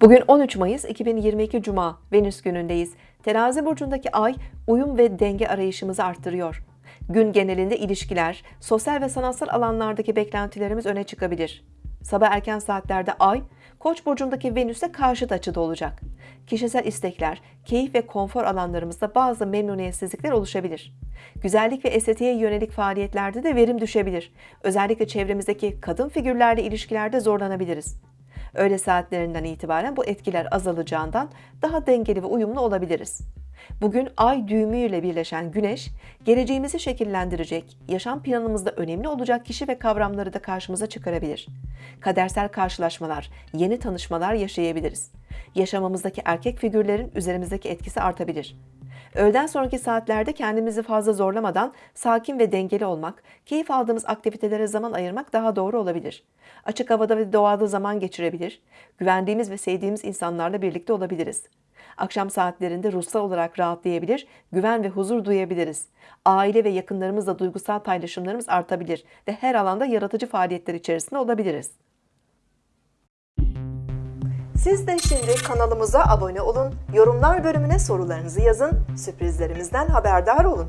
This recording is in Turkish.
Bugün 13 Mayıs 2022 Cuma, Venüs günündeyiz. Terazi burcundaki ay uyum ve denge arayışımızı arttırıyor. Gün genelinde ilişkiler, sosyal ve sanatsal alanlardaki beklentilerimiz öne çıkabilir. Sabah erken saatlerde ay, Koç burcundaki Venüs'e karşıt açıda olacak. Kişisel istekler, keyif ve konfor alanlarımızda bazı memnuniyetsizlikler oluşabilir. Güzellik ve estetiğe yönelik faaliyetlerde de verim düşebilir. Özellikle çevremizdeki kadın figürlerle ilişkilerde zorlanabiliriz. Öğle saatlerinden itibaren bu etkiler azalacağından daha dengeli ve uyumlu olabiliriz. Bugün ay düğümüyle birleşen güneş, geleceğimizi şekillendirecek, yaşam planımızda önemli olacak kişi ve kavramları da karşımıza çıkarabilir. Kadersel karşılaşmalar, yeni tanışmalar yaşayabiliriz. Yaşamımızdaki erkek figürlerin üzerimizdeki etkisi artabilir. Öğleden sonraki saatlerde kendimizi fazla zorlamadan sakin ve dengeli olmak, keyif aldığımız aktivitelere zaman ayırmak daha doğru olabilir. Açık havada ve doğada zaman geçirebilir, güvendiğimiz ve sevdiğimiz insanlarla birlikte olabiliriz. Akşam saatlerinde ruhsal olarak rahatlayabilir, güven ve huzur duyabiliriz. Aile ve yakınlarımızla duygusal paylaşımlarımız artabilir ve her alanda yaratıcı faaliyetler içerisinde olabiliriz. Siz de şimdi kanalımıza abone olun, yorumlar bölümüne sorularınızı yazın, sürprizlerimizden haberdar olun.